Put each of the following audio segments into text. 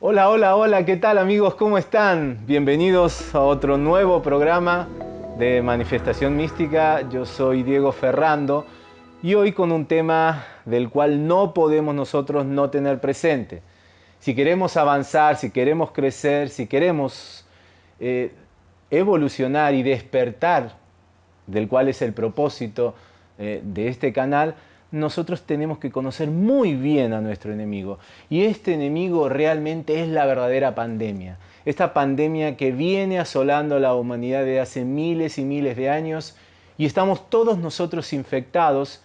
Hola, hola, hola, ¿qué tal amigos? ¿Cómo están? Bienvenidos a otro nuevo programa de Manifestación Mística. Yo soy Diego Ferrando y hoy con un tema del cual no podemos nosotros no tener presente. Si queremos avanzar, si queremos crecer, si queremos eh, evolucionar y despertar, del cual es el propósito eh, de este canal, nosotros tenemos que conocer muy bien a nuestro enemigo. Y este enemigo realmente es la verdadera pandemia. Esta pandemia que viene asolando a la humanidad de hace miles y miles de años y estamos todos nosotros infectados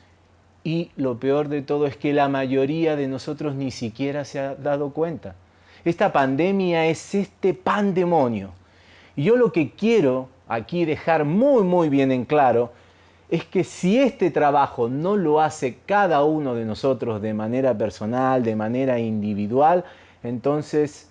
y lo peor de todo es que la mayoría de nosotros ni siquiera se ha dado cuenta. Esta pandemia es este pandemonio. Y yo lo que quiero aquí dejar muy muy bien en claro es que si este trabajo no lo hace cada uno de nosotros de manera personal, de manera individual, entonces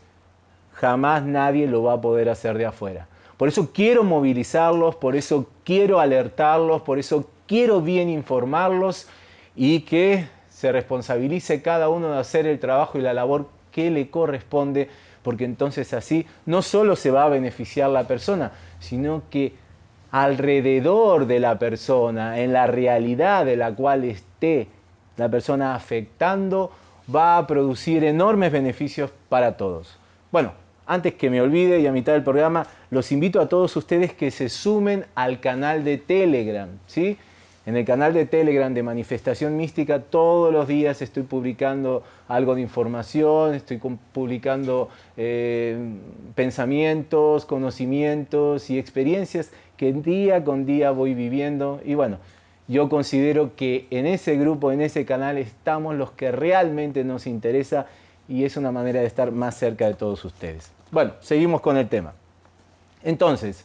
jamás nadie lo va a poder hacer de afuera. Por eso quiero movilizarlos, por eso quiero alertarlos, por eso quiero bien informarlos y que se responsabilice cada uno de hacer el trabajo y la labor que le corresponde, porque entonces así no solo se va a beneficiar la persona, sino que alrededor de la persona, en la realidad de la cual esté la persona afectando, va a producir enormes beneficios para todos. Bueno, antes que me olvide y a mitad del programa, los invito a todos ustedes que se sumen al canal de Telegram, ¿sí? En el canal de Telegram de Manifestación Mística todos los días estoy publicando algo de información, estoy publicando eh, pensamientos, conocimientos y experiencias que día con día voy viviendo. Y bueno, yo considero que en ese grupo, en ese canal estamos los que realmente nos interesa y es una manera de estar más cerca de todos ustedes. Bueno, seguimos con el tema. Entonces,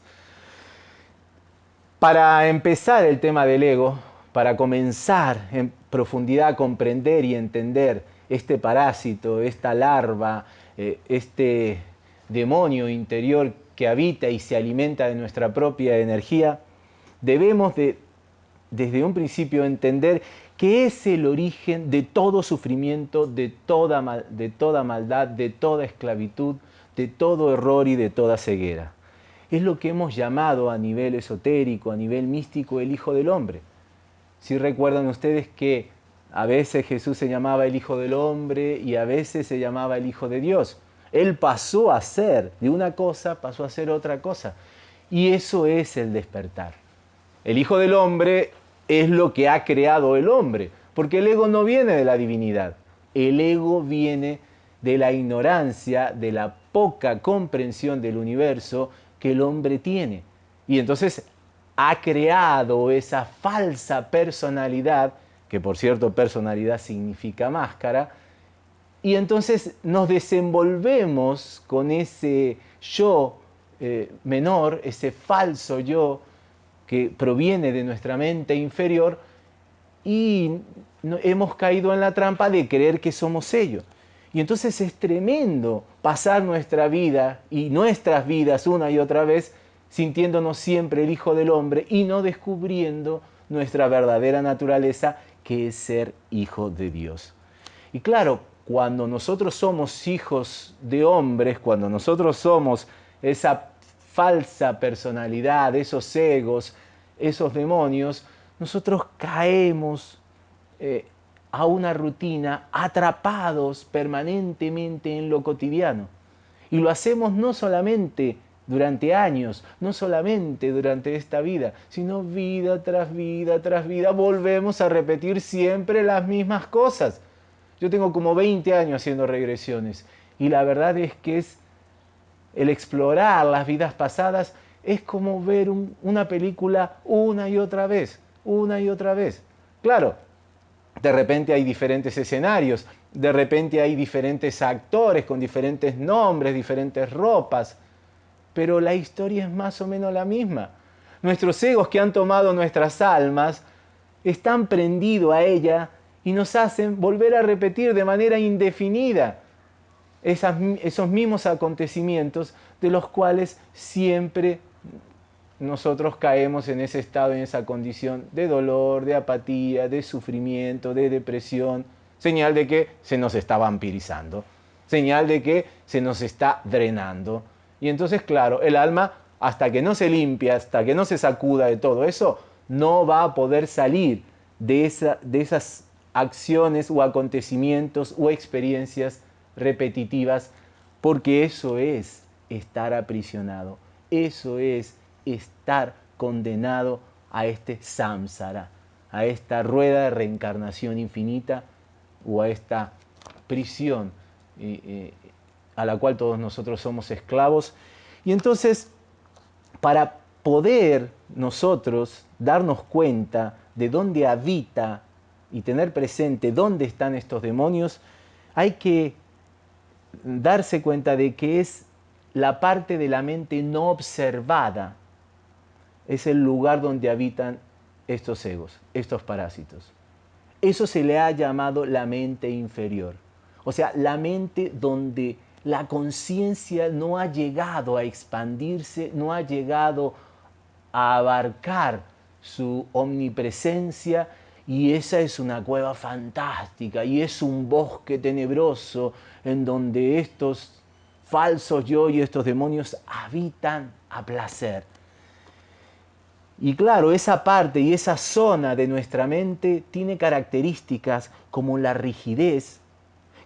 para empezar el tema del ego, para comenzar en profundidad a comprender y entender este parásito, esta larva, eh, este demonio interior que habita y se alimenta de nuestra propia energía, debemos de, desde un principio entender que es el origen de todo sufrimiento, de toda maldad, de toda esclavitud, de todo error y de toda ceguera es lo que hemos llamado a nivel esotérico, a nivel místico, el Hijo del Hombre. Si recuerdan ustedes que a veces Jesús se llamaba el Hijo del Hombre y a veces se llamaba el Hijo de Dios. Él pasó a ser de una cosa, pasó a ser otra cosa. Y eso es el despertar. El Hijo del Hombre es lo que ha creado el hombre, porque el ego no viene de la divinidad. El ego viene de la ignorancia, de la poca comprensión del universo que el hombre tiene. Y entonces ha creado esa falsa personalidad, que por cierto personalidad significa máscara, y entonces nos desenvolvemos con ese yo eh, menor, ese falso yo que proviene de nuestra mente inferior, y hemos caído en la trampa de creer que somos ellos. Y entonces es tremendo pasar nuestra vida y nuestras vidas una y otra vez sintiéndonos siempre el Hijo del Hombre y no descubriendo nuestra verdadera naturaleza que es ser hijo de Dios. Y claro, cuando nosotros somos hijos de hombres, cuando nosotros somos esa falsa personalidad, esos egos, esos demonios, nosotros caemos eh, a una rutina, atrapados permanentemente en lo cotidiano. Y lo hacemos no solamente durante años, no solamente durante esta vida, sino vida tras vida tras vida, volvemos a repetir siempre las mismas cosas. Yo tengo como 20 años haciendo regresiones y la verdad es que es el explorar las vidas pasadas es como ver una película una y otra vez, una y otra vez. Claro, de repente hay diferentes escenarios, de repente hay diferentes actores con diferentes nombres, diferentes ropas, pero la historia es más o menos la misma. Nuestros egos que han tomado nuestras almas están prendidos a ella y nos hacen volver a repetir de manera indefinida esos mismos acontecimientos de los cuales siempre nosotros caemos en ese estado, en esa condición de dolor, de apatía, de sufrimiento, de depresión, señal de que se nos está vampirizando, señal de que se nos está drenando. Y entonces, claro, el alma, hasta que no se limpia, hasta que no se sacuda de todo eso, no va a poder salir de, esa, de esas acciones o acontecimientos o experiencias repetitivas, porque eso es estar aprisionado, eso es estar condenado a este samsara, a esta rueda de reencarnación infinita o a esta prisión eh, eh, a la cual todos nosotros somos esclavos. Y entonces, para poder nosotros darnos cuenta de dónde habita y tener presente dónde están estos demonios, hay que darse cuenta de que es la parte de la mente no observada, es el lugar donde habitan estos egos, estos parásitos. Eso se le ha llamado la mente inferior, o sea, la mente donde la conciencia no ha llegado a expandirse, no ha llegado a abarcar su omnipresencia y esa es una cueva fantástica y es un bosque tenebroso en donde estos falsos yo y estos demonios habitan a placer. Y claro, esa parte y esa zona de nuestra mente tiene características como la rigidez,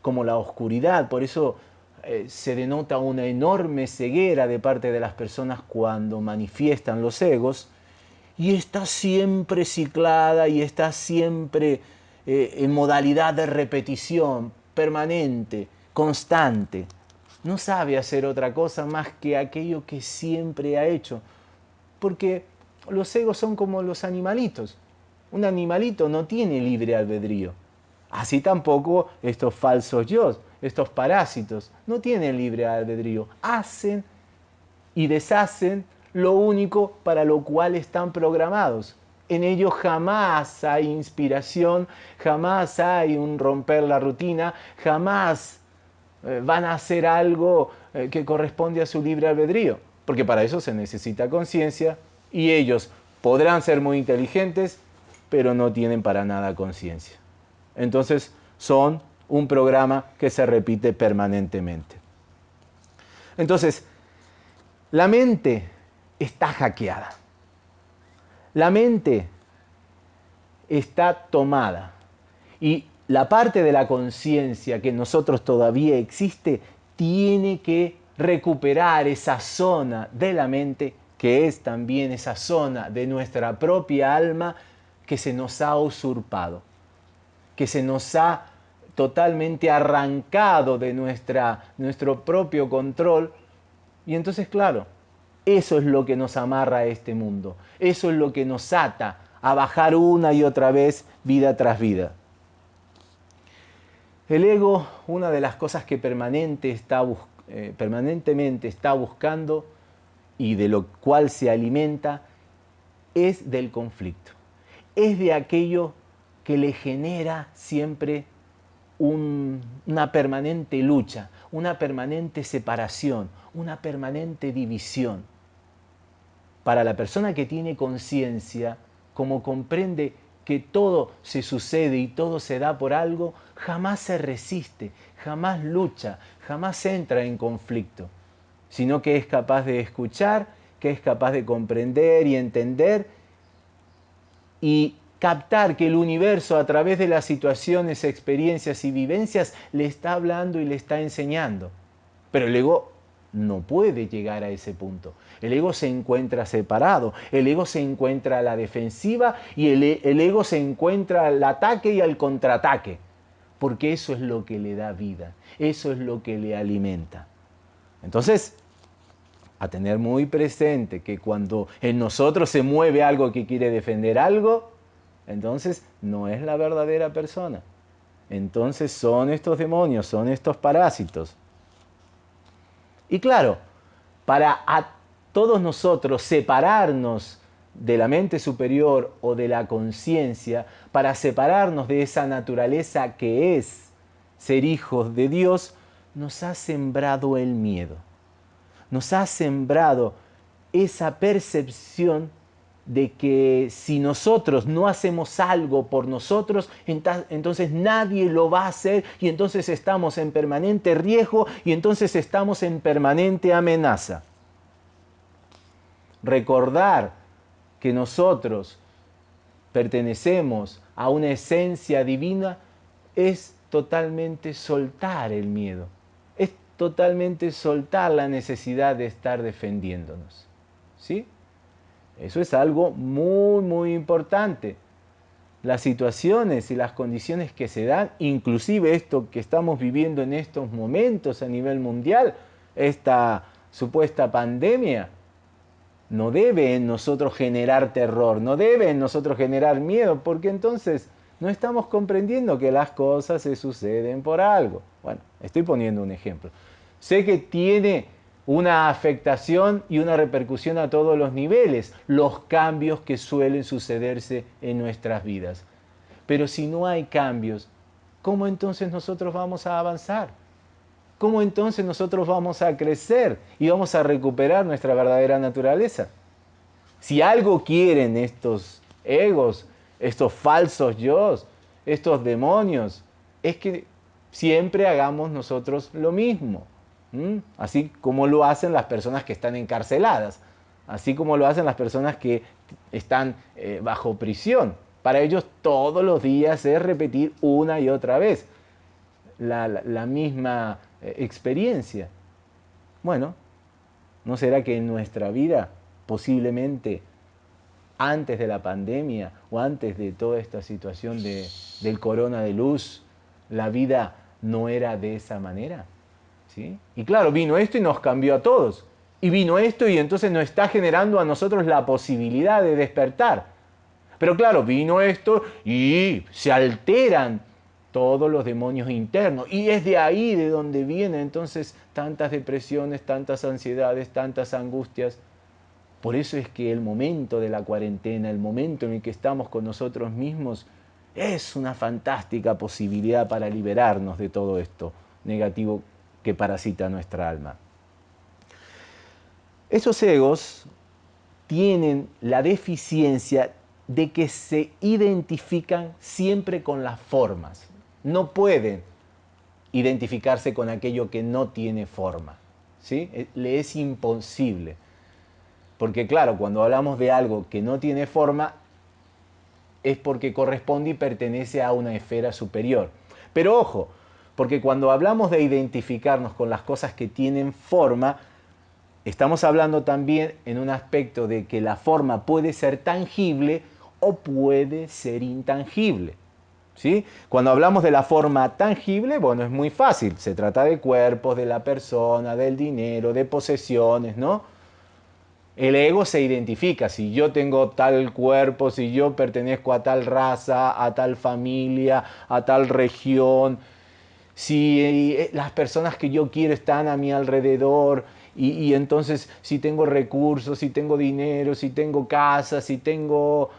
como la oscuridad, por eso eh, se denota una enorme ceguera de parte de las personas cuando manifiestan los egos, y está siempre ciclada y está siempre eh, en modalidad de repetición permanente, constante. No sabe hacer otra cosa más que aquello que siempre ha hecho, porque los egos son como los animalitos. Un animalito no tiene libre albedrío. Así tampoco estos falsos yo, estos parásitos, no tienen libre albedrío. Hacen y deshacen lo único para lo cual están programados. En ellos jamás hay inspiración, jamás hay un romper la rutina, jamás eh, van a hacer algo eh, que corresponde a su libre albedrío, porque para eso se necesita conciencia y ellos podrán ser muy inteligentes, pero no tienen para nada conciencia. Entonces son un programa que se repite permanentemente. Entonces, la mente está hackeada. La mente está tomada. Y la parte de la conciencia que en nosotros todavía existe tiene que recuperar esa zona de la mente que es también esa zona de nuestra propia alma que se nos ha usurpado, que se nos ha totalmente arrancado de nuestra, nuestro propio control. Y entonces, claro, eso es lo que nos amarra a este mundo. Eso es lo que nos ata a bajar una y otra vez vida tras vida. El ego, una de las cosas que permanente está eh, permanentemente está buscando y de lo cual se alimenta, es del conflicto. Es de aquello que le genera siempre una permanente lucha, una permanente separación, una permanente división. Para la persona que tiene conciencia, como comprende que todo se sucede y todo se da por algo, jamás se resiste, jamás lucha, jamás entra en conflicto, sino que es capaz de escuchar, que es capaz de comprender y entender y captar que el universo a través de las situaciones, experiencias y vivencias le está hablando y le está enseñando. Pero el ego no puede llegar a ese punto. El ego se encuentra separado, el ego se encuentra a la defensiva y el, ego se encuentra al ataque y al contraataque, porque eso es lo que le da vida, eso es lo que le alimenta. Entonces, a tener muy presente que cuando en nosotros se mueve algo que quiere defender algo, entonces no es la verdadera persona. Entonces son estos demonios, son estos parásitos. Y claro, para a todos nosotros separarnos de la mente superior o de la conciencia, para separarnos de esa naturaleza que es ser hijos de Dios, nos ha sembrado el miedo, nos ha sembrado esa percepción de que si nosotros no hacemos algo por nosotros, entonces nadie lo va a hacer y entonces estamos en permanente riesgo y entonces estamos en permanente amenaza. Recordar que nosotros pertenecemos a una esencia divina es totalmente soltar el miedo, totalmente soltar la necesidad de estar defendiéndonos. ¿Sí? Eso es algo muy, muy importante. Las situaciones y las condiciones que se dan, inclusive esto que estamos viviendo en estos momentos a nivel mundial, esta supuesta pandemia, no debe en nosotros generar terror, no debe en nosotros generar miedo, porque entonces no estamos comprendiendo que las cosas se suceden por algo. Bueno, estoy poniendo un ejemplo. Sé que tiene una afectación y una repercusión a todos los niveles, los cambios que suelen sucederse en nuestras vidas. Pero si no hay cambios, ¿cómo entonces nosotros vamos a avanzar? ¿Cómo entonces nosotros vamos a crecer y vamos a recuperar nuestra verdadera naturaleza? Si algo quieren estos egos, estos falsos yo, estos demonios, es que siempre hagamos nosotros lo mismo así como lo hacen las personas que están encarceladas, así como lo hacen las personas que están eh, bajo prisión. Para ellos todos los días es repetir una y otra vez la, misma eh, experiencia. Bueno, ¿no será que en nuestra vida posiblemente antes de la pandemia o antes de toda esta situación del corona de luz, la vida no era de esa manera? Y claro, vino esto y nos cambió a todos. Y vino esto y entonces nos está generando a nosotros la posibilidad de despertar. Pero claro, vino esto y se alteran todos los demonios internos. Y es de ahí de donde vienen entonces tantas depresiones, tantas ansiedades, tantas angustias. Por eso es que el momento de la cuarentena, el momento en el que estamos con nosotros mismos, es una fantástica posibilidad para liberarnos de todo esto negativo que parasita nuestra alma. Esos egos tienen la deficiencia de que se identifican siempre con las formas. No pueden identificarse con aquello que no tiene forma. ¿sí? Eh, le es imposible. Porque claro, cuando hablamos de algo que no tiene forma, es porque corresponde y pertenece a una esfera superior. Pero ojo, porque cuando hablamos de identificarnos con las cosas que tienen forma, estamos hablando también en un aspecto de que la forma puede ser tangible o puede ser intangible. ¿Sí? Cuando hablamos de la forma tangible, bueno, es muy fácil. Se trata de cuerpos, de la persona, del dinero, de posesiones, ¿no? El ego se identifica. Si yo tengo tal cuerpo, si yo pertenezco a tal raza, a tal familia, a tal región, si eh, las personas que yo quiero están a mi alrededor y, entonces si tengo recursos, si tengo dinero, si tengo casa, si tengo...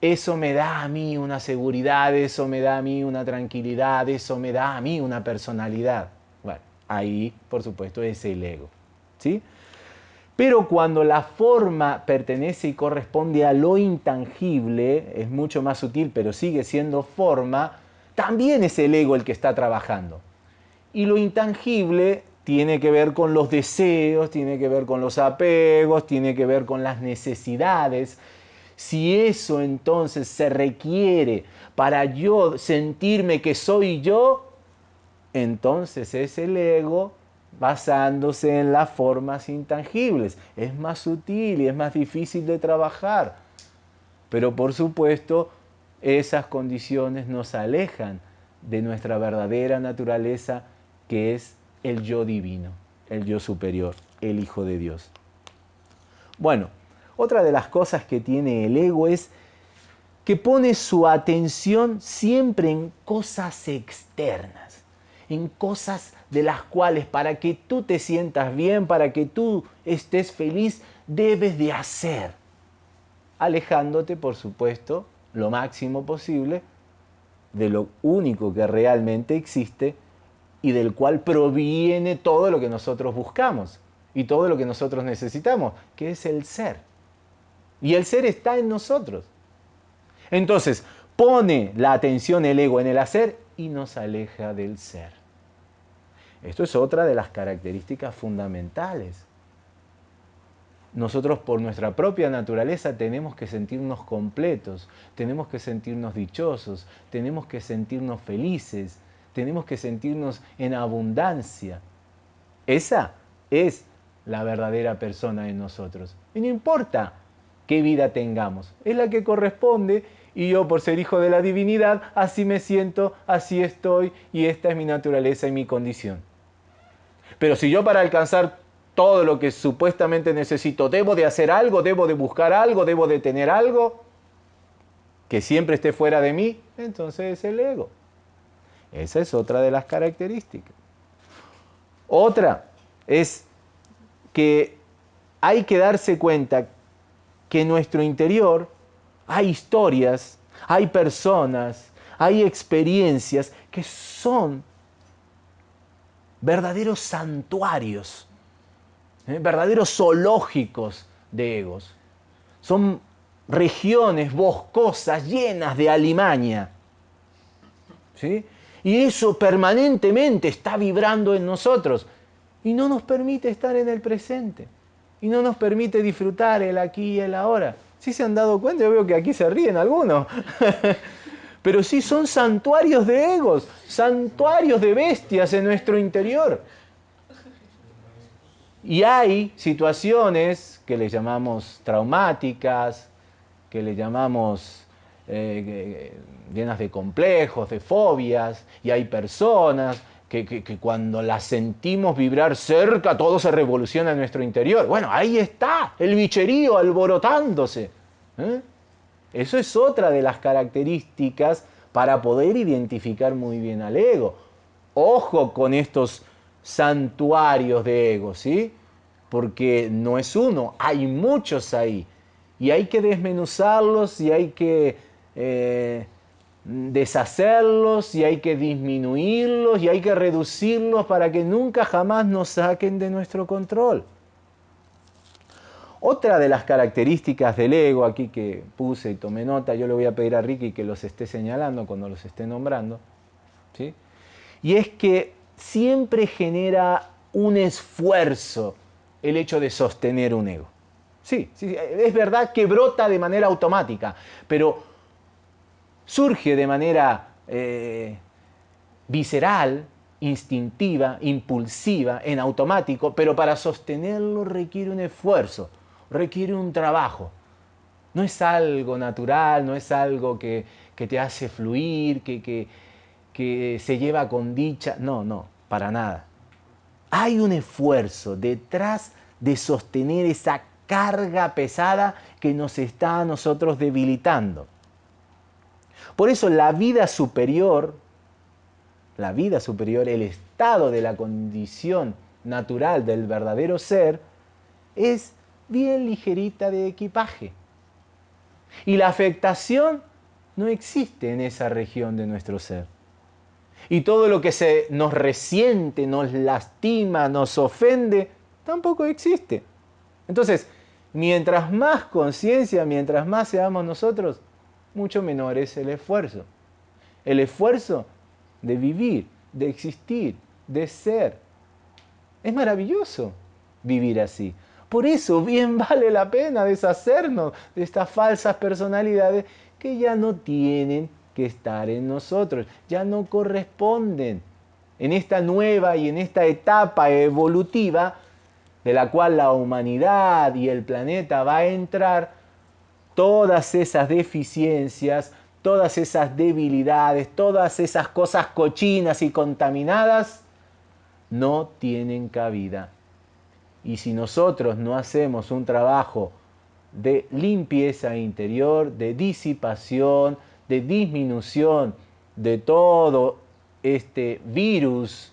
Eso me da a mí una seguridad, eso me da a mí una tranquilidad, eso me da a mí una personalidad. Bueno, ahí por supuesto es el ego. ¿sí? Pero cuando la forma pertenece y corresponde a lo intangible, es mucho más sutil, pero sigue siendo forma, también es el ego el que está trabajando. Y lo intangible tiene que ver con los deseos, tiene que ver con los apegos, tiene que ver con las necesidades. Si eso entonces se requiere para yo sentirme que soy yo, entonces es el ego basándose en las formas intangibles. Es más sutil y es más difícil de trabajar. Pero por supuesto, esas condiciones nos alejan de nuestra verdadera naturaleza que es el yo divino, el yo superior, el Hijo de Dios. Bueno, otra de las cosas que tiene el ego es que pone su atención siempre en cosas externas, en cosas de las cuales para que tú te sientas bien, para que tú estés feliz, debes de hacer, alejándote, por supuesto, lo máximo posible de lo único que realmente existe, y del cual proviene todo lo que nosotros buscamos y todo lo que nosotros necesitamos, que es el ser. Y el ser está en nosotros. Entonces, pone la atención el ego en el hacer y nos aleja del ser. Esto es otra de las características fundamentales. Nosotros por nuestra propia naturaleza tenemos que sentirnos completos, tenemos que sentirnos dichosos, tenemos que sentirnos felices, tenemos que sentirnos en abundancia. Esa es la verdadera persona en nosotros. Y no importa qué vida tengamos, es la que corresponde y yo por ser hijo de la divinidad, así me siento, así estoy y esta es mi naturaleza y mi condición. Pero si yo para alcanzar todo lo que supuestamente necesito, debo de hacer algo, debo de buscar algo, debo de tener algo que siempre esté fuera de mí, entonces es el ego. Esa es otra de las características. Otra es que hay que darse cuenta que en nuestro interior hay historias, hay personas, hay experiencias que son verdaderos santuarios, ¿eh? verdaderos zoológicos de egos. Son regiones boscosas llenas de alimaña. ¿sí? Y eso permanentemente está vibrando en nosotros y no nos permite estar en el presente y no nos permite disfrutar el aquí y el ahora. Si se han dado cuenta, yo veo que aquí se ríen algunos. Pero sí son santuarios de egos, santuarios de bestias en nuestro interior. Y hay situaciones que le llamamos traumáticas, que le llamamos eh, llenas de complejos, de fobias, y hay personas que, cuando las sentimos vibrar cerca, todo se revoluciona en nuestro interior. Bueno, ahí está, el bicherío alborotándose. ¿eh? Eso es otra de las características para poder identificar muy bien al ego. Ojo con estos santuarios de ego, ¿sí? Porque no es uno, hay muchos ahí. Y hay que desmenuzarlos y hay que eh, deshacerlos y hay que disminuirlos y hay que reducirlos para que nunca jamás nos saquen de nuestro control. Otra de las características del ego, aquí que puse y tomé nota, yo le voy a pedir a Ricky que los esté señalando cuando los esté nombrando, ¿sí? y es que siempre genera un esfuerzo el hecho de sostener un ego. Sí, sí, es verdad que brota de manera automática, pero surge de manera eh, visceral, instintiva, impulsiva, en automático, pero para sostenerlo requiere un esfuerzo requiere un trabajo. No es algo natural, no es algo que, te hace fluir, que, que se lleva con dicha. No, no, para nada. Hay un esfuerzo detrás de sostener esa carga pesada que nos está a nosotros debilitando. Por eso la vida superior, la vida superior, el estado de la condición natural del verdadero ser, es bien ligerita de equipaje. Y la afectación no existe en esa región de nuestro ser. Y todo lo que se nos resiente, nos lastima, nos ofende, tampoco existe. Entonces, mientras más conciencia, mientras más seamos nosotros, mucho menor es el esfuerzo. El esfuerzo de vivir, de existir, de ser. Es maravilloso vivir así. Por eso bien vale la pena deshacernos de estas falsas personalidades que ya no tienen que estar en nosotros, ya no corresponden en esta nueva y en esta etapa evolutiva de la cual la humanidad y el planeta va a entrar, todas esas deficiencias, todas esas debilidades, todas esas cosas cochinas y contaminadas, no tienen cabida. Y si nosotros no hacemos un trabajo de limpieza interior, de disipación, de disminución de todo este virus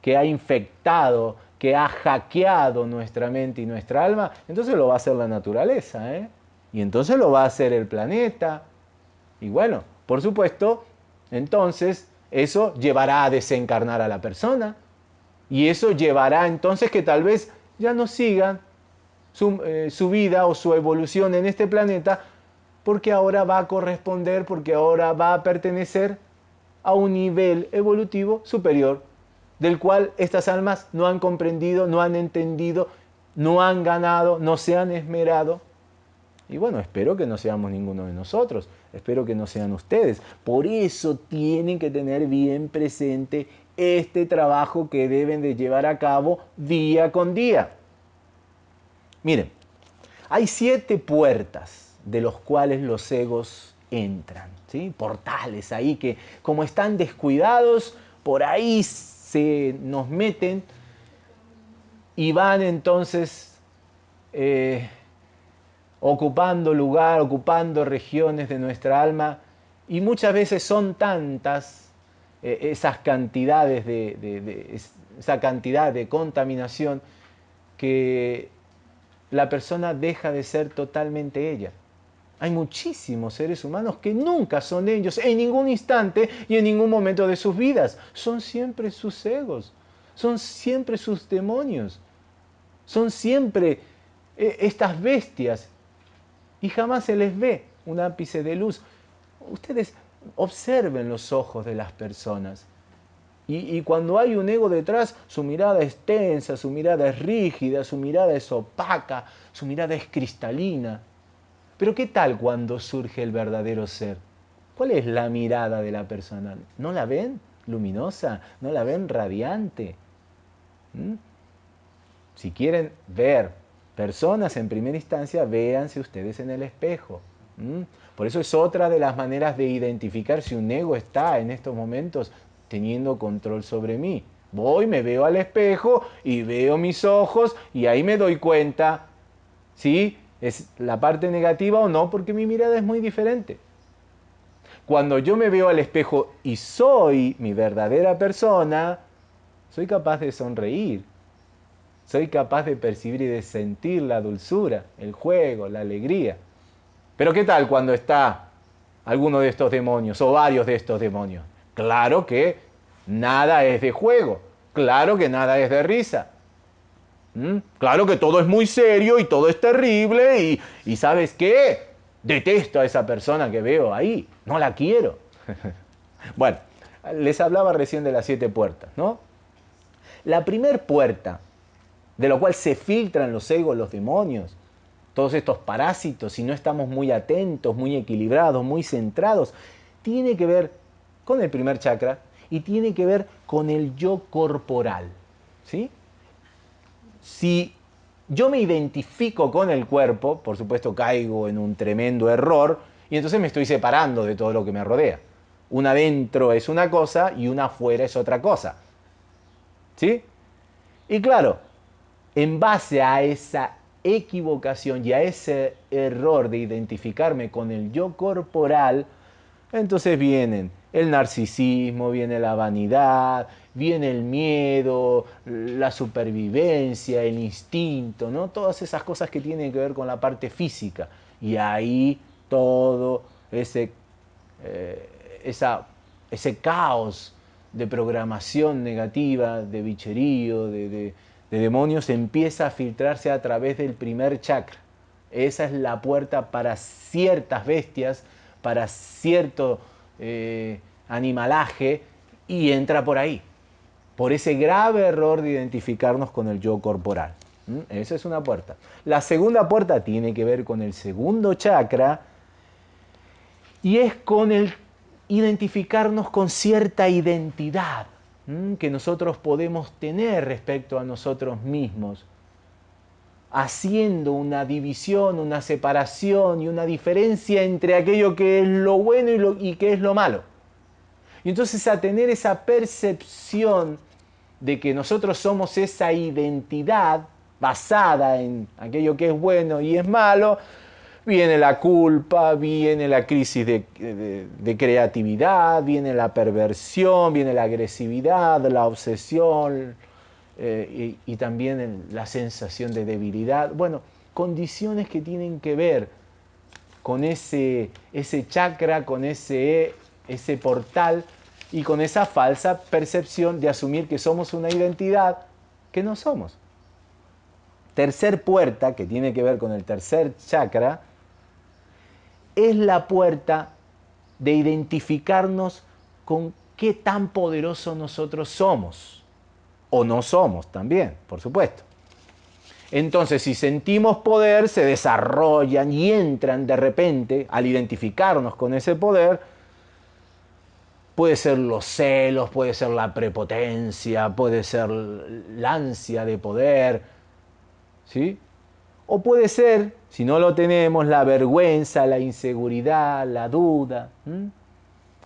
que ha infectado, que ha hackeado nuestra mente y nuestra alma, entonces lo va a hacer la naturaleza, ¿eh? y entonces lo va a hacer el planeta. Y bueno, por supuesto, entonces eso llevará a desencarnar a la persona. Y eso llevará entonces que tal vez ya no sigan su, eh, su, vida o su evolución en este planeta porque ahora va a corresponder, porque ahora va a pertenecer a un nivel evolutivo superior, del cual estas almas no han comprendido, no han entendido, no han ganado, no se han esmerado. Y bueno, espero que no seamos ninguno de nosotros, espero que no sean ustedes. Por eso tienen que tener bien presente este trabajo que deben de llevar a cabo día con día. Miren, hay siete puertas de los cuales los egos entran, ¿sí? portales ahí que como están descuidados, por ahí se nos meten y van entonces eh, ocupando lugar, ocupando regiones de nuestra alma y muchas veces son tantas eh, esas cantidades de, esa cantidad de contaminación que la persona deja de ser totalmente ella. Hay muchísimos seres humanos que nunca son ellos en ningún instante y en ningún momento de sus vidas. Son siempre sus egos, son siempre sus demonios, son siempre eh, estas bestias y jamás se les ve un ápice de luz. Ustedes observen los ojos de las personas. Y, y, cuando hay un ego detrás, su mirada es tensa, su mirada es rígida, su mirada es opaca, su mirada es cristalina. Pero ¿qué tal cuando surge el verdadero ser? ¿Cuál es la mirada de la persona? ¿No la ven luminosa? ¿No la ven radiante? ¿Mm? Si quieren ver personas en primera instancia, véanse ustedes en el espejo. ¿Mm? Por eso es otra de las maneras de identificar si un ego está en estos momentos teniendo control sobre mí. Voy, me veo al espejo y veo mis ojos y ahí me doy cuenta, ¿sí? ¿Es la parte negativa o no? Porque mi mirada es muy diferente. Cuando yo me veo al espejo y soy mi verdadera persona, soy capaz de sonreír. Soy capaz de percibir y de sentir la dulzura, el juego, la alegría. Pero ¿qué tal cuando está alguno de estos demonios o varios de estos demonios? Claro que nada es de juego, claro que nada es de risa, ¿Mm? Claro que todo es muy serio y todo es terrible y, ¿sabes qué? Detesto a esa persona que veo ahí, no la quiero. bueno, les hablaba recién de las siete puertas, ¿no? La primer puerta, de la cual se filtran los egos, los demonios, todos estos parásitos, si no estamos muy atentos, muy equilibrados, muy centrados, tiene que ver con el primer chakra y tiene que ver con el yo corporal, ¿sí? Si yo me identifico con el cuerpo, por supuesto caigo en un tremendo error y entonces me estoy separando de todo lo que me rodea. Una adentro es una cosa y una afuera es otra cosa. ¿Sí? Y claro, en base a esa equivocación y a ese error de identificarme con el yo corporal, entonces vienen el narcisismo, viene la vanidad, viene el miedo, la supervivencia, el instinto, ¿no? Todas esas cosas que tienen que ver con la parte física. Y ahí todo ese, eh, ese caos de programación negativa, de bicherío, de, de, demonios, empieza a filtrarse a través del primer chakra. Esa es la puerta para ciertas bestias, para cierto eh, animalaje, y entra por ahí por ese grave error de identificarnos con el yo corporal. ¿Mm? Esa es una puerta. La segunda puerta tiene que ver con el segundo chakra y es con el identificarnos con cierta identidad que nosotros podemos tener respecto a nosotros mismos, haciendo una división, una separación y una diferencia entre aquello que es lo bueno y, lo, y que es lo malo. Y entonces a tener esa percepción de que nosotros somos esa identidad basada en aquello que es bueno y es malo, viene la culpa, viene la crisis de, creatividad, viene la perversión, viene la agresividad, la obsesión eh, y, también la sensación de debilidad. Bueno, condiciones que tienen que ver con ese, ese chakra, con ese, ese portal y con esa falsa percepción de asumir que somos una identidad que no somos. Tercer puerta, que tiene que ver con el tercer chakra, es la puerta de identificarnos con qué tan poderoso nosotros somos. O no somos también, por supuesto. Entonces, si sentimos poder, se desarrollan y entran de repente al identificarnos con ese poder. Puede ser los celos, puede ser la prepotencia, puede ser la ansia de poder, ¿sí? O puede ser, si no lo tenemos, la vergüenza, la inseguridad, la duda.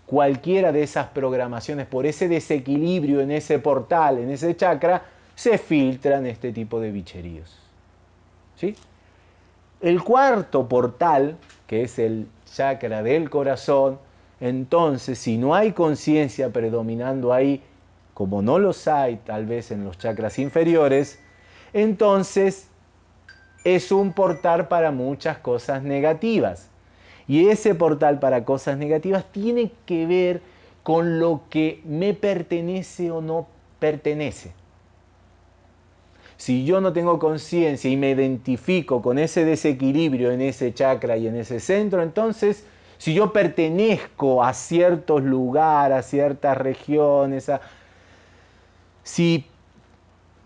Cualquiera de esas programaciones, por ese desequilibrio en ese portal, en ese chakra, se filtran este tipo de bicheríos. ¿Sí? El cuarto portal, que es el chakra del corazón, entonces si no hay conciencia predominando ahí, como no los hay tal vez en los chakras inferiores, entonces es un portal para muchas cosas negativas. Y ese portal para cosas negativas tiene que ver con lo que me pertenece o no pertenece. Si yo no tengo conciencia y me identifico con ese desequilibrio en ese chakra y en ese centro, entonces si yo pertenezco a ciertos lugares, a ciertas regiones, si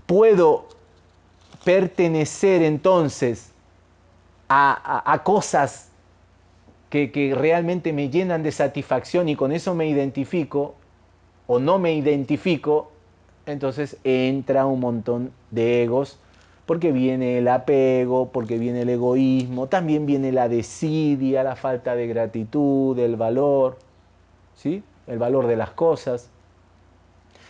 puedo pertenecer entonces a, cosas que, realmente me llenan de satisfacción y con eso me identifico o no me identifico, entonces entra un montón de egos, porque viene el apego, porque viene el egoísmo, también viene la desidia, la falta de gratitud, el valor, ¿sí? el valor de las cosas.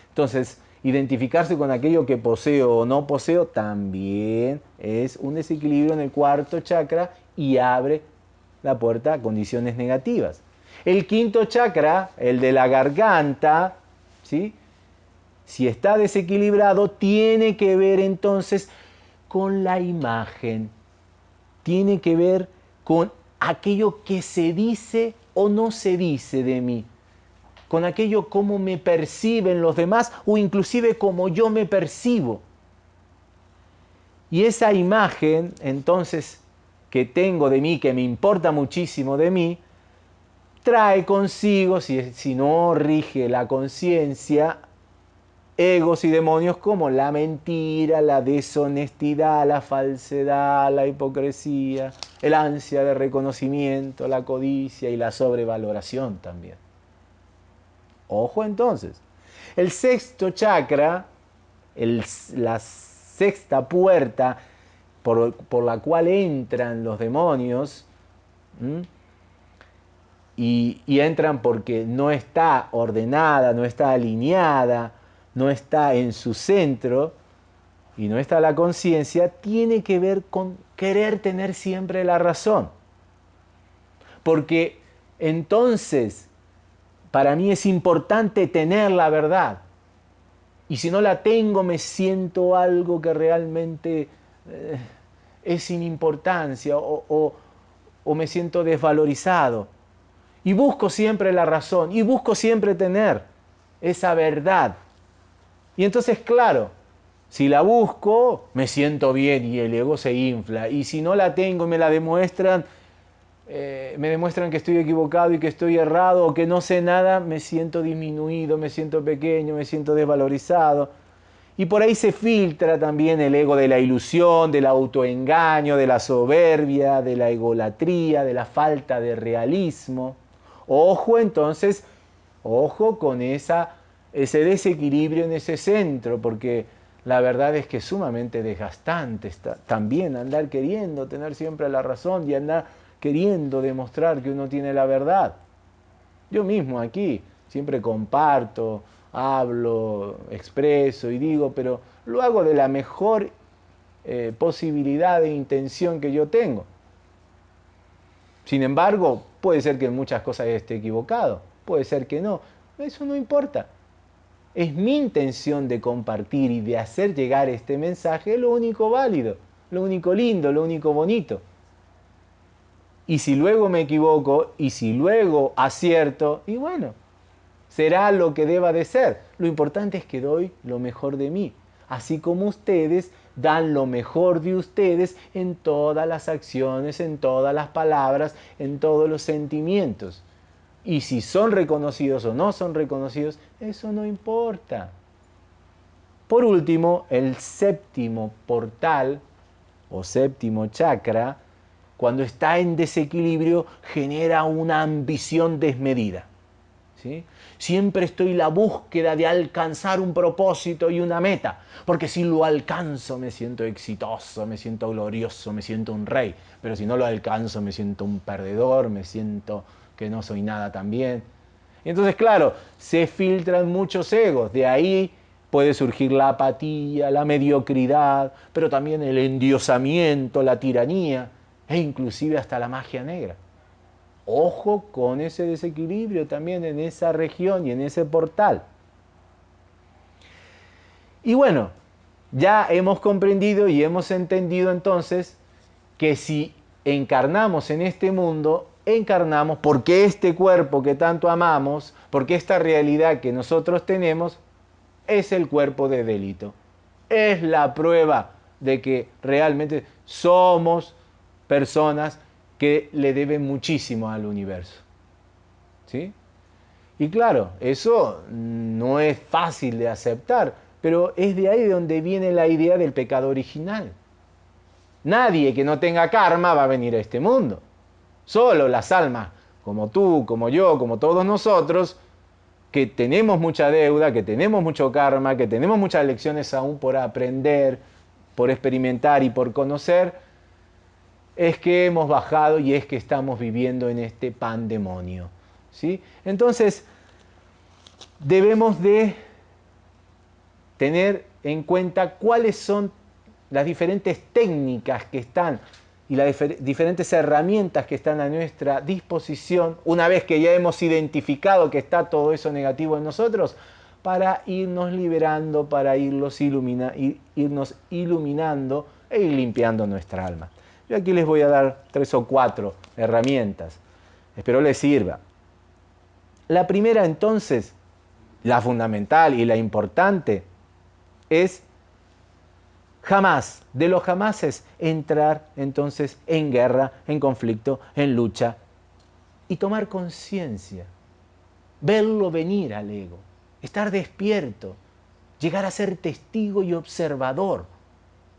Entonces, identificarse con aquello que poseo o no poseo también es un desequilibrio en el cuarto chakra y abre la puerta a condiciones negativas. El quinto chakra, el de la garganta, ¿sí? si está desequilibrado, tiene que ver entonces con la imagen, tiene que ver con aquello que se dice o no se dice de mí, con aquello como me perciben los demás o inclusive como yo me percibo. Y esa imagen entonces que tengo de mí, que me importa muchísimo de mí, trae consigo, si, si no rige la conciencia, egos y demonios como la mentira, la deshonestidad, la falsedad, la hipocresía, el ansia de reconocimiento, la codicia y la sobrevaloración también. Ojo entonces, el sexto chakra, la sexta puerta por, la cual entran los demonios, y entran porque no está ordenada, no está alineada, no está en su centro y no está la conciencia, tiene que ver con querer tener siempre la razón. Porque entonces, para mí es importante tener la verdad. Y si no la tengo, me siento algo que realmente eh, es sin importancia o, o me siento desvalorizado. Y busco siempre la razón y busco siempre tener esa verdad y entonces, claro, si la busco, me siento bien y el ego se infla. Y si no la tengo y me la demuestran, eh, me demuestran que estoy equivocado y que estoy errado o que no sé nada, me siento disminuido, me siento pequeño, me siento desvalorizado. Y por ahí se filtra también el ego de la ilusión, del autoengaño, de la soberbia, de la egolatría, de la falta de realismo. Ojo entonces, ojo con esa ese desequilibrio en ese centro, porque la verdad es que es sumamente desgastante también andar queriendo tener siempre la razón y andar queriendo demostrar que uno tiene la verdad. Yo mismo aquí siempre comparto, hablo, expreso y digo, pero lo hago de la mejor eh, posibilidad de intención que yo tengo. Sin embargo, puede ser que en muchas cosas esté equivocado, puede ser que no, eso no importa es mi intención de compartir y de hacer llegar este mensaje lo único válido, lo único lindo, lo único bonito. Y si luego me equivoco y si luego acierto, y bueno, será lo que deba de ser. Lo importante es que doy lo mejor de mí, así como ustedes dan lo mejor de ustedes en todas las acciones, en todas las palabras, en todos los sentimientos. Y si son reconocidos o no son reconocidos, eso no importa. Por último, el séptimo portal o séptimo chakra, cuando está en desequilibrio, genera una ambición desmedida. ¿sí? Siempre estoy en la búsqueda de alcanzar un propósito y una meta, porque si lo alcanzo me siento exitoso, me siento glorioso, me siento un rey, pero si no lo alcanzo me siento un perdedor, me siento que no soy nada también. Entonces, claro, se filtran muchos egos, de ahí puede surgir la apatía, la mediocridad, pero también el endiosamiento, la tiranía e inclusive hasta la magia negra. Ojo con ese desequilibrio también en esa región y en ese portal. Y bueno, ya hemos comprendido y hemos entendido entonces que si encarnamos en este mundo, encarnamos porque este cuerpo que tanto amamos, porque esta realidad que nosotros tenemos, es el cuerpo de delito. Es la prueba de que realmente somos personas que le deben muchísimo al universo. ¿Sí? Y claro, eso no es fácil de aceptar, pero es de ahí de donde viene la idea del pecado original. Nadie que no tenga karma va a venir a este mundo. Solo las almas, como tú, como yo, como todos nosotros, que tenemos mucha deuda, que tenemos mucho karma, que tenemos muchas lecciones aún por aprender, por experimentar y por conocer, es que hemos bajado y es que estamos viviendo en este pandemonio. ¿sí? Entonces, debemos de tener en cuenta cuáles son las diferentes técnicas que están y las diferentes herramientas que están a nuestra disposición, una vez que ya hemos identificado que está todo eso negativo en nosotros, para irnos liberando, para irnos, irnos iluminando e ir limpiando nuestra alma. Yo aquí les voy a dar tres o cuatro herramientas. Espero les sirva. La primera entonces, la fundamental y la importante, es jamás, de los jamases, entrar entonces en guerra, en conflicto, en lucha y tomar conciencia, verlo venir al ego, estar despierto, llegar a ser testigo y observador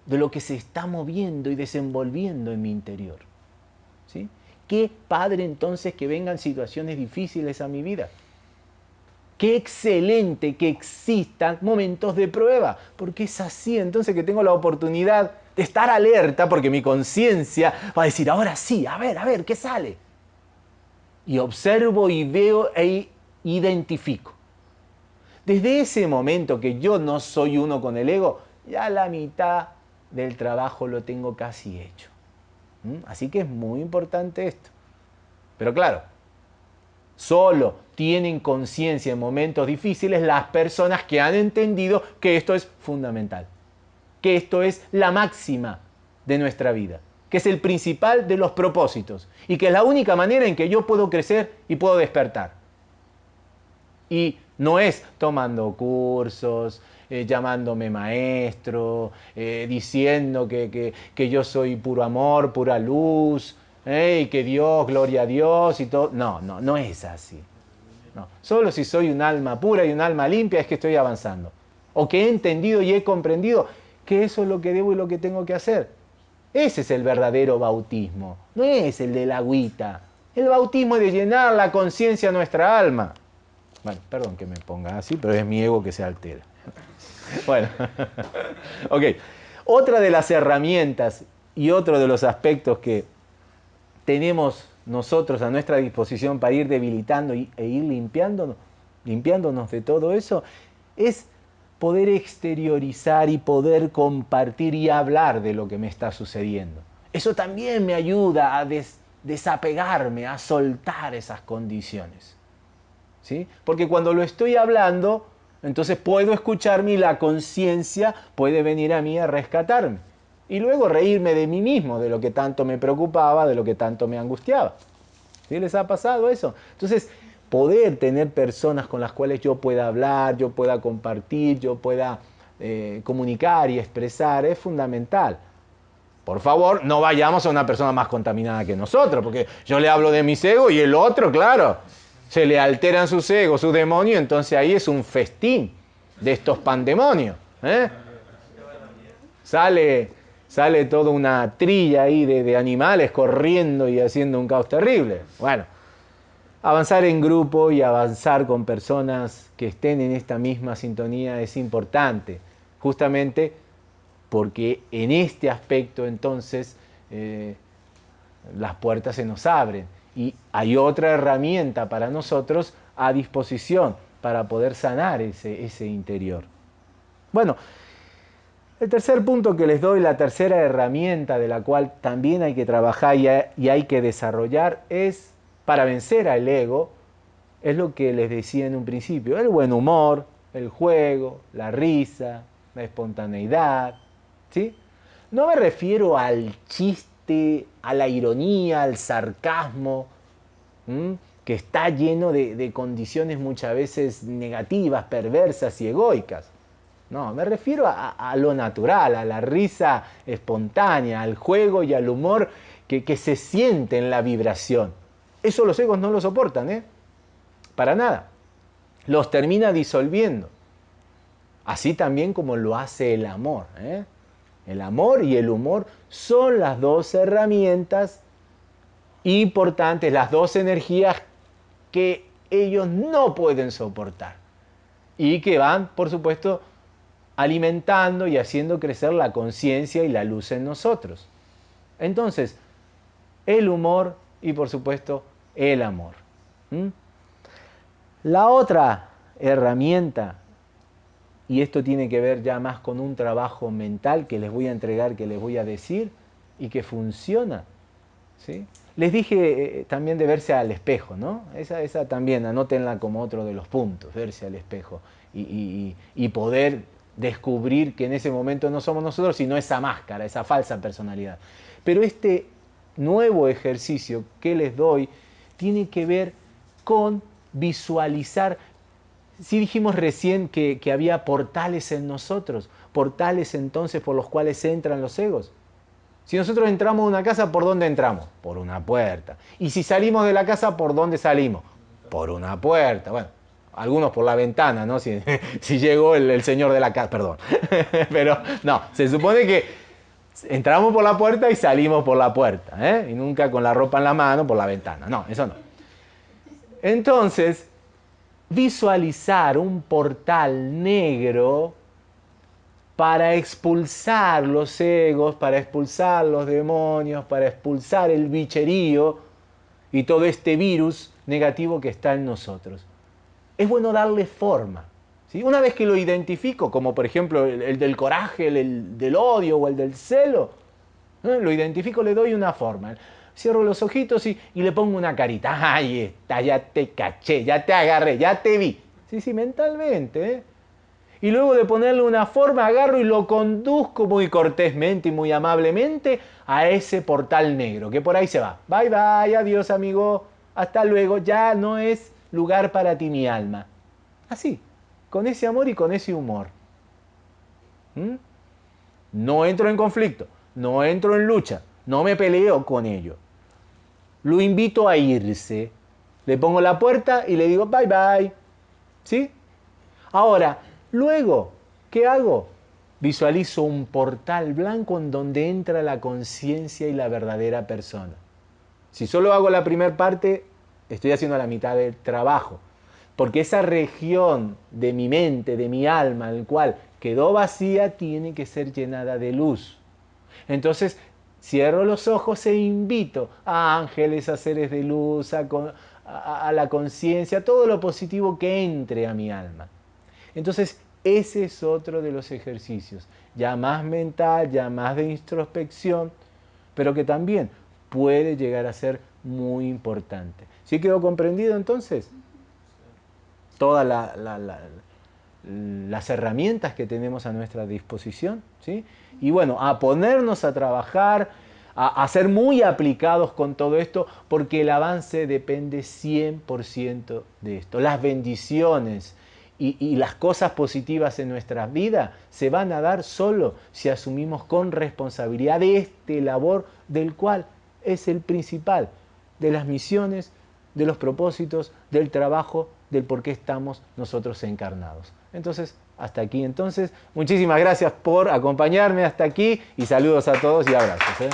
de lo que se está moviendo y desenvolviendo en mi interior. ¿Sí? Qué padre entonces que vengan situaciones difíciles a mi vida. Qué excelente que existan momentos de prueba, porque es así entonces que tengo la oportunidad de estar alerta, porque mi conciencia va a decir, ahora sí, a ver, a ver, ¿qué sale? Y observo y veo e identifico. Desde ese momento que yo no soy uno con el ego, ya la mitad del trabajo lo tengo casi hecho. ¿Mm? Así que es muy importante esto. Pero claro, solo tienen conciencia en momentos difíciles las personas que han entendido que esto es fundamental, que esto es la máxima de nuestra vida, que es el principal de los propósitos y que es la única manera en que yo puedo crecer y puedo despertar. Y no es tomando cursos, eh, llamándome maestro, eh, diciendo que, yo soy puro amor, pura luz, eh, y que Dios, gloria a Dios y todo. No, no, no es así. No. Solo si soy un alma pura y un alma limpia es que estoy avanzando. O que he entendido y he comprendido que eso es lo que debo y lo que tengo que hacer. Ese es el verdadero bautismo, no es el de la agüita. El bautismo es de llenar la conciencia a nuestra alma. Bueno, perdón que me ponga así, pero es mi ego que se altera. Bueno, ok. Otra de las herramientas y otro de los aspectos que tenemos nosotros a nuestra disposición para ir debilitando e ir limpiándonos, limpiándonos de todo eso es poder exteriorizar y poder compartir y hablar de lo que me está sucediendo. Eso también me ayuda a desapegarme, a soltar esas condiciones. ¿Sí? Porque cuando lo estoy hablando, entonces puedo escucharme y la conciencia puede venir a mí a rescatarme. Y luego reírme de mí mismo, de lo que tanto me preocupaba, de lo que tanto me angustiaba. ¿Sí les ha pasado eso? Entonces, poder tener personas con las cuales yo pueda hablar, yo pueda compartir, yo pueda eh, comunicar y expresar, es fundamental. Por favor, no vayamos a una persona más contaminada que nosotros, porque yo le hablo de mis egos y el otro, claro, se le alteran sus egos, sus demonios, entonces ahí es un festín de estos pandemonios. ¿eh? Sale, sale toda una trilla ahí de, animales corriendo y haciendo un caos terrible. Bueno, avanzar en grupo y avanzar con personas que estén en esta misma sintonía es importante, justamente porque en este aspecto entonces eh, las puertas se nos abren y hay otra herramienta para nosotros a disposición para poder sanar ese, ese interior. Bueno, el tercer punto que les doy, la tercera herramienta de la cual también hay que trabajar y hay que desarrollar es para vencer al ego, es lo que les decía en un principio, el buen humor, el juego, la risa, la espontaneidad, ¿sí? No me refiero al chiste, a la ironía, al sarcasmo, que está lleno de, condiciones muchas veces negativas, perversas y egoicas. No, me refiero a, lo natural, a la risa espontánea, al juego y al humor que, se siente en la vibración. Eso los egos no lo soportan, ¿eh? Para nada. Los termina disolviendo. Así también como lo hace el amor. ¿eh? El amor y el humor son las dos herramientas importantes, las dos energías que ellos no pueden soportar y que van, por supuesto, alimentando y haciendo crecer la conciencia y la luz en nosotros. Entonces, el humor y, por supuesto, el amor. La otra herramienta, y esto tiene que ver ya más con un trabajo mental que les voy a entregar, que les voy a decir, y que funciona. ¿sí? Les dije eh, también de verse al espejo, ¿no? Esa, esa también, anótenla como otro de los puntos, verse al espejo y, y poder descubrir que en ese momento no somos nosotros, sino esa máscara, esa falsa personalidad. Pero este nuevo ejercicio que les doy tiene que ver con visualizar. Si dijimos recién que, había portales en nosotros, portales entonces por los cuales entran los egos. Si nosotros entramos a una casa, ¿por dónde entramos? Por una puerta. Y si salimos de la casa, ¿por dónde salimos? Por una puerta. Bueno, algunos por la ventana, ¿no? Si, llegó el, señor de la casa, perdón. Pero no, se supone que entramos por la puerta y salimos por la puerta, ¿eh? Y nunca con la ropa en la mano por la ventana. No, eso no. Entonces, visualizar un portal negro para expulsar los egos, para expulsar los demonios, para expulsar el bicherío y todo este virus negativo que está en nosotros. Es bueno darle forma. Una vez que lo identifico, como por ejemplo el, del coraje, el, del odio o el del celo, lo identifico, le doy una forma. Cierro los ojitos y, le pongo una carita. Ahí está, ya te caché, ya te agarré, ya te vi. Sí, sí, mentalmente. ¿eh? Y luego de ponerle una forma, agarro y lo conduzco muy cortésmente y muy amablemente a ese portal negro, que por ahí se va. Bye bye, adiós amigo, hasta luego, ya no es lugar para ti mi alma. Así, con ese amor y con ese humor. ¿Mm? No entro en conflicto, no entro en lucha, no me peleo con ello. Lo invito a irse. Le pongo la puerta y le digo bye bye. ¿Sí? Ahora, luego, ¿qué hago? Visualizo un portal blanco en donde entra la conciencia y la verdadera persona. Si solo hago la primera parte, estoy haciendo la mitad del trabajo. Porque esa región de mi mente, de mi alma, el cual quedó vacía, tiene que ser llenada de luz. Entonces, cierro los ojos e invito a ángeles, a seres de luz, a, a la conciencia, todo lo positivo que entre a mi alma. Entonces, ese es otro de los ejercicios, ya más mental, ya más de introspección, pero que también puede llegar a ser muy importante. ¿Sí quedó comprendido entonces? todas las herramientas que tenemos a nuestra disposición, ¿sí? Y bueno, a ponernos a trabajar, a, ser muy aplicados con todo esto, porque el avance depende 100% de esto. Las bendiciones y, las cosas positivas en nuestra vida se van a dar solo si asumimos con responsabilidad este labor del cual es el principal, de las misiones, de los propósitos, del trabajo, del por qué estamos nosotros encarnados. Entonces, hasta aquí entonces. Muchísimas gracias por acompañarme hasta aquí y saludos a todos y abrazos. ¿eh?